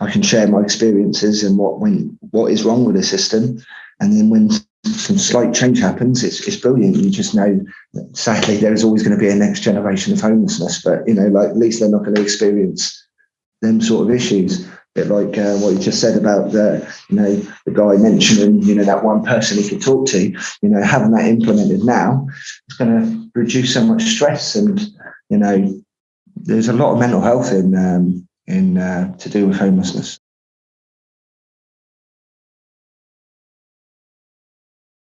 I can share my experiences and what when what is wrong with the system, and then when some slight change happens, it's it's brilliant. You just know that sadly there is always going to be a next generation of homelessness, but you know, like at least they're not going to experience them sort of issues. bit like uh, what you just said about the you know the guy mentioning you know that one person he could talk to. You know, having that implemented now, it's going to reduce so much stress and you know there's a lot of mental health in um, in uh, to do with homelessness.